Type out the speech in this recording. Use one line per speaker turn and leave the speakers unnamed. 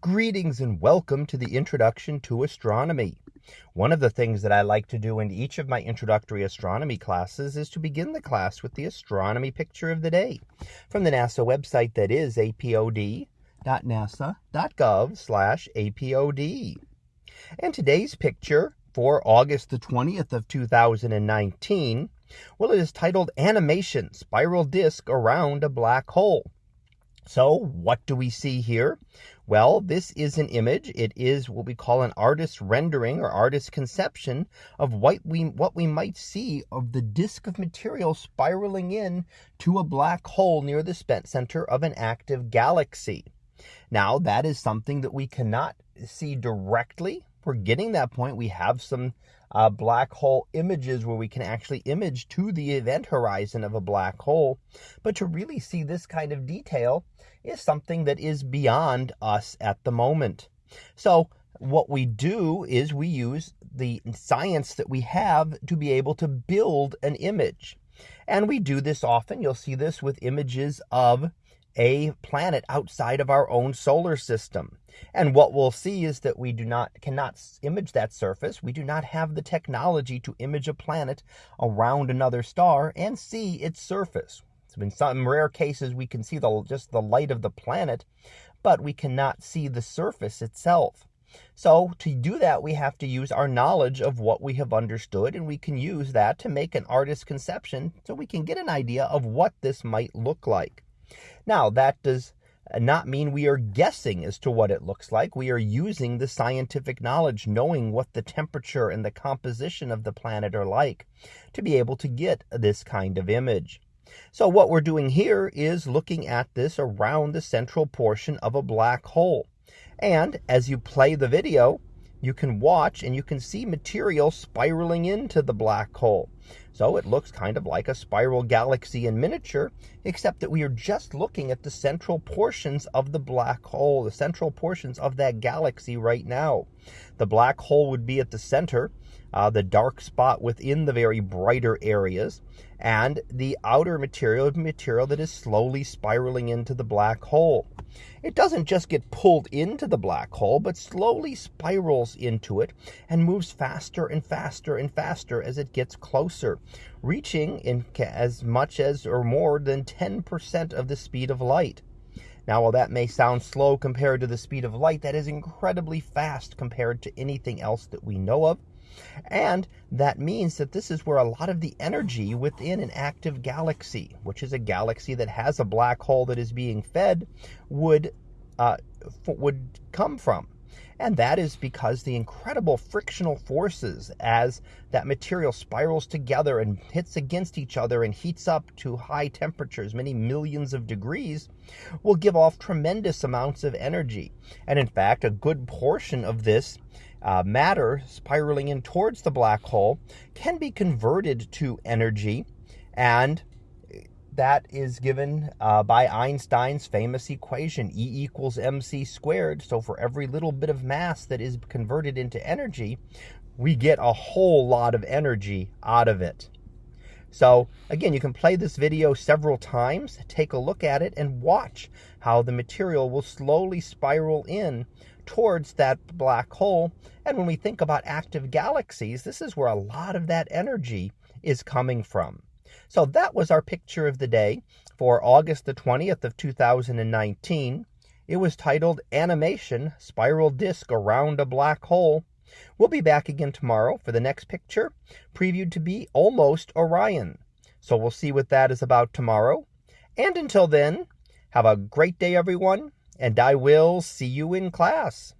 Greetings and welcome to the Introduction to Astronomy. One of the things that I like to do in each of my introductory astronomy classes is to begin the class with the astronomy picture of the day from the NASA website that is apod.nasa.gov/apod. And today's picture for August the 20th of 2019, well it is titled Animation Spiral Disk Around a Black Hole. So what do we see here? Well, this is an image. It is what we call an artist's rendering or artist's conception of what we, what we might see of the disk of material spiraling in to a black hole near the center of an active galaxy. Now, that is something that we cannot see directly we're getting that point. We have some uh, black hole images where we can actually image to the event horizon of a black hole. But to really see this kind of detail is something that is beyond us at the moment. So what we do is we use the science that we have to be able to build an image. And we do this often. You'll see this with images of a planet outside of our own solar system. And what we'll see is that we do not cannot image that surface. We do not have the technology to image a planet around another star and see its surface. So in some rare cases, we can see the, just the light of the planet, but we cannot see the surface itself. So to do that, we have to use our knowledge of what we have understood, and we can use that to make an artist's conception so we can get an idea of what this might look like. Now, that does uh, not mean we are guessing as to what it looks like. We are using the scientific knowledge, knowing what the temperature and the composition of the planet are like to be able to get this kind of image. So what we're doing here is looking at this around the central portion of a black hole. And as you play the video, you can watch and you can see material spiraling into the black hole. So it looks kind of like a spiral galaxy in miniature, except that we are just looking at the central portions of the black hole, the central portions of that galaxy right now. The black hole would be at the center uh, the dark spot within the very brighter areas, and the outer material, material that is slowly spiraling into the black hole. It doesn't just get pulled into the black hole, but slowly spirals into it and moves faster and faster and faster as it gets closer, reaching in as much as or more than 10% of the speed of light. Now, while that may sound slow compared to the speed of light, that is incredibly fast compared to anything else that we know of. And that means that this is where a lot of the energy within an active galaxy, which is a galaxy that has a black hole that is being fed, would uh, would come from. And that is because the incredible frictional forces as that material spirals together and hits against each other and heats up to high temperatures, many millions of degrees, will give off tremendous amounts of energy. And in fact, a good portion of this uh, matter spiraling in towards the black hole can be converted to energy and that is given uh, by Einstein's famous equation, E equals mc squared. So for every little bit of mass that is converted into energy, we get a whole lot of energy out of it. So again, you can play this video several times, take a look at it, and watch how the material will slowly spiral in towards that black hole. And when we think about active galaxies, this is where a lot of that energy is coming from. So that was our picture of the day for August the 20th of 2019. It was titled Animation Spiral Disc Around a Black Hole. We'll be back again tomorrow for the next picture, previewed to be almost Orion. So we'll see what that is about tomorrow. And until then, have a great day, everyone, and I will see you in class.